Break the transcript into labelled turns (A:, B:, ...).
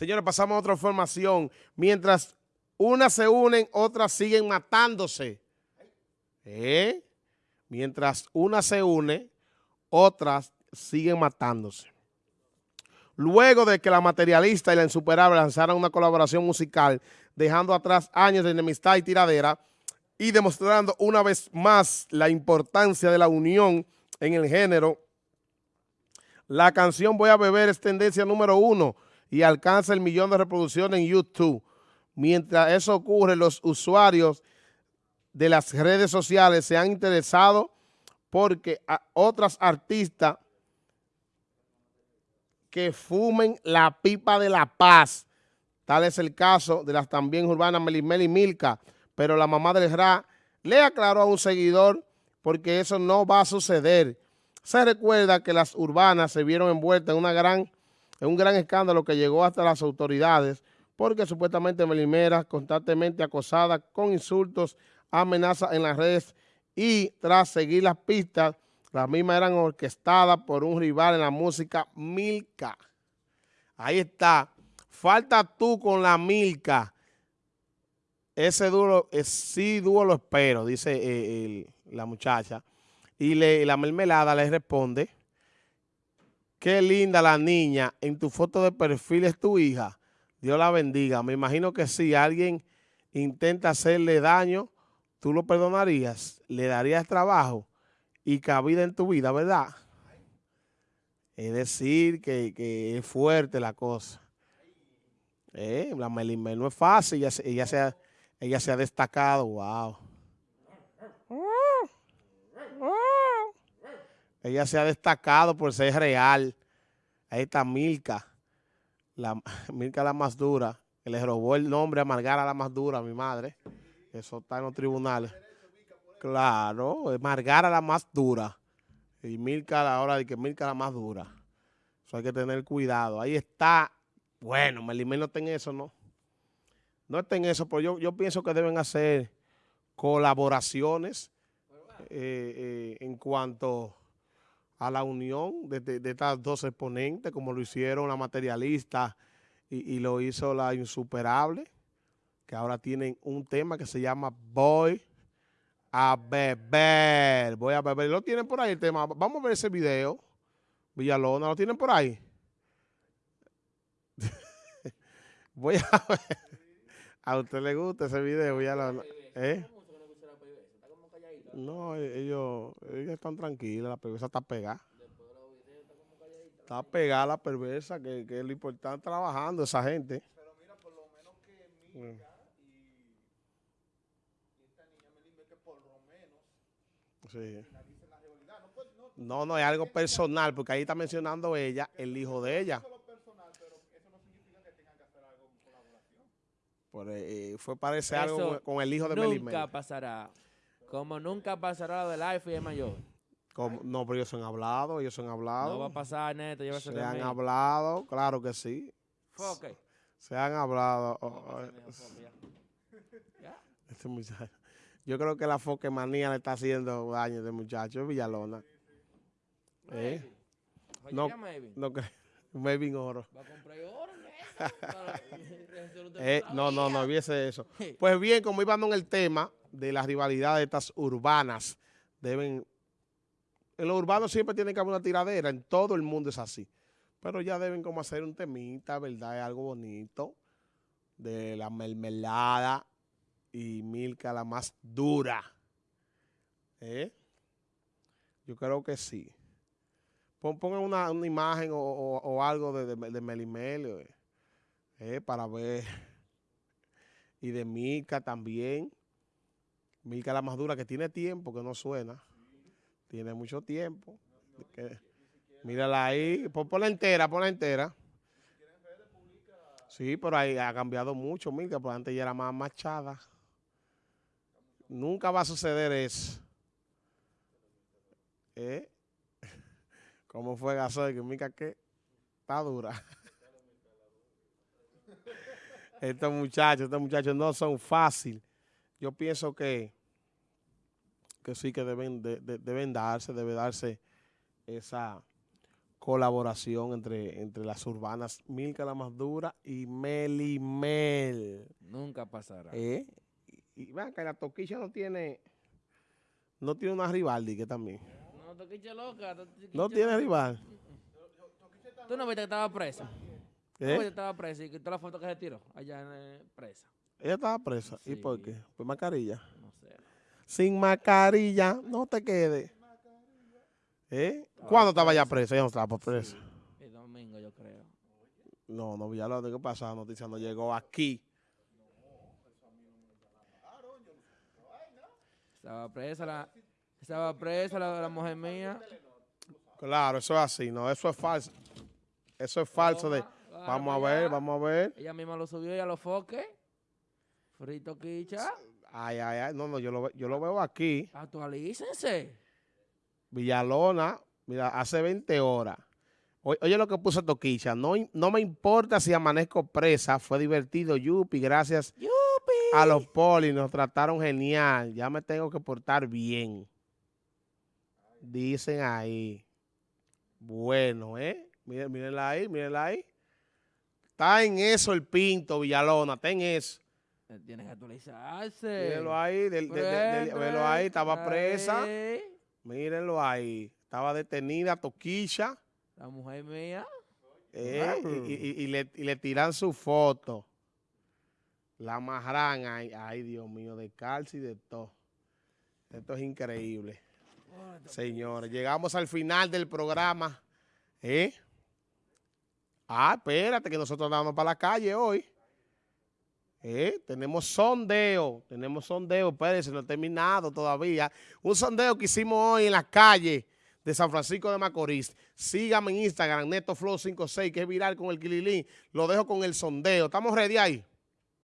A: Señores, pasamos a otra información. Mientras unas se unen, otras siguen matándose. ¿Eh? Mientras una se une, otras siguen matándose. Luego de que la materialista y la insuperable lanzaran una colaboración musical, dejando atrás años de enemistad y tiradera, y demostrando una vez más la importancia de la unión en el género, la canción Voy a beber es tendencia número uno y alcanza el millón de reproducciones en YouTube. Mientras eso ocurre, los usuarios de las redes sociales se han interesado porque otras artistas que fumen la pipa de la paz. Tal es el caso de las también urbanas Melimel y Milka, pero la mamá del Ra le aclaró a un seguidor porque eso no va a suceder. Se recuerda que las urbanas se vieron envueltas en, una gran, en un gran escándalo que llegó hasta las autoridades porque supuestamente Melimera constantemente acosada con insultos, amenazas en las redes y tras seguir las pistas, las mismas eran orquestadas por un rival en la música, Milka. Ahí está. Falta tú con la Milka. Ese duro, eh, sí duro lo espero, dice eh, la muchacha. Y le, la mermelada le responde, qué linda la niña, en tu foto de perfil es tu hija. Dios la bendiga. Me imagino que si alguien intenta hacerle daño, tú lo perdonarías, le darías trabajo y cabida en tu vida, ¿verdad? Es decir, que, es fuerte la cosa. Eh, la Melimel no es fácil, ella, se ha, ella se ha destacado, wow. Ella se ha destacado por ser real. Ahí está Milka la, Mirka la más dura, que le robó el nombre a Margara la más dura, mi madre. Eso está en los tribunales. Claro, Margara la más dura. Y Mirka la hora de que Mirka la más dura. Eso hay que tener cuidado. Ahí está. Bueno, Melimel no está en eso, ¿no? No está en eso, pero yo, yo pienso que deben hacer colaboraciones eh, eh, en cuanto a la unión de, estas dos exponentes, como lo hicieron la materialista y, lo hizo la insuperable, que ahora tienen un tema que se llama Voy a beber. Voy a beber. Lo tienen por ahí el tema. Vamos a ver ese video. Villalona, ¿lo tienen por ahí? Voy a ver. ¿A usted le gusta ese video, Villalona? ¿Eh? No, e-, ellos, ellos están tranquilos, la perversa está pegada. Está pegada la perversa, que, que es lo importante trabajando esa gente. Pero mira, por lo menos que Mica y, esta niña me que por lo menos sí. No, no, es algo personal, porque ahí está mencionando ella, el hijo de ella. Por, eh, fue parece algo con el hijo de Melimel.
B: Nunca pasará. Como nunca pasará lo del iPhone y es mayor.
A: No, pero ellos han hablado, ellos han hablado.
B: No va a pasar, neto,
A: Se han hablado, claro que sí.
B: Foque.
A: Se han hablado. Este muchacho. Yo creo que la foque manía le está haciendo daño a este muchacho, Villalona. ¿Eh? No, no creo. Maybe oro. ¿Va a comprar oro? Eh, no, no, no, viese eso. Pues bien, como íbamos en el tema, de las rivalidades de estas urbanas. Deben, en los urbanos siempre tiene que haber una tiradera, en todo el mundo es así. Pero ya deben como hacer un temita, ¿verdad? Es algo bonito de la mermelada y Milka la más dura. ¿Eh? Yo creo que sí. Pongan una, imagen o, algo de, de, Melimel eh, para ver. Y de Milka también. Milka la más dura, que tiene tiempo, que no suena. Tiene mucho tiempo. mírala ahí. Ponla entera, ponla entera. Sí, pero ahí ha cambiado mucho, Milka, porque antes ya era más machada. Nunca va a suceder eso. ¿Eh? ¿Cómo fue Gasoy? Que Milka, ¿qué? Está dura. Estos muchachos, estos muchachos no son fáciles yo pienso que, que sí que deben, deben darse, debe darse esa colaboración entre, entre las urbanas Milka la más dura y Melimel.
B: Nunca pasará.
A: ¿Eh? Y, y vean que la toquilla no tiene, no tiene una rivaldi que también.
B: No, Toquicha loca. Toquicha
A: No tiene
B: loca.
A: rival.
B: Tú no viste que estaba presa. ¿Tú no
A: ¿Eh?
B: que estaba presa y que toda la foto que se tiró allá en eh, presa.
A: Ella estaba presa. ¿Y por qué? Por mascarilla.
B: No sé.
A: Sin mascarilla, no te quedes. ¿Eh? ¿Cuándo estaba ya presa? Ella no estaba presa.
B: El domingo, yo creo.
A: No, no, Villalobos, ¿qué pasa? La noticia no llegó aquí.
B: Estaba presa la, estaba presa la, la mujer mía.
A: Claro, eso es así, no, eso es falso. Eso es falso de... Vamos a ver,
B: allá.
A: vamos a ver.
B: Ella misma lo subió y a los foques. Frito quicha.
A: Ay, ay, ay, no, no, yo lo, yo lo veo aquí.
B: Actualícense.
A: Villalona, mira, hace 20 horas. Oye lo que puso Toquicha, no, no me importa si amanezco presa, fue divertido, Yupi, gracias
B: ¡Yupi!
A: a los polis, nos trataron genial, ya me tengo que portar bien. Dicen ahí. Bueno, ¿eh? Miren, mírenla ahí, mírenla ahí. Está en eso el pinto, Villalona, está en eso.
B: Eh, Tienes que actualizarse.
A: Mírenlo ahí, del- estaba presa. Mírenlo ahí. Estaba detenida Toquicha.
B: La mujer mía.
A: eh, y, y- y le, y le tiran su foto. La amarran ahí. Ay, Dios mío, de calcio y de todo. Esto es increíble. Señores, llegamos al final del programa. ¿Eh? Ah, espérate, que nosotros andamos para la calle hoy. ¿Eh? Tenemos sondeo, tenemos sondeo, espérense, no he terminado todavía. Un sondeo que hicimos hoy en la calle de San Francisco de Macorís. Sígame en Instagram, NetoFlow56, que es viral con el Kililín. Lo dejo con el sondeo. ¿Estamos ready ahí?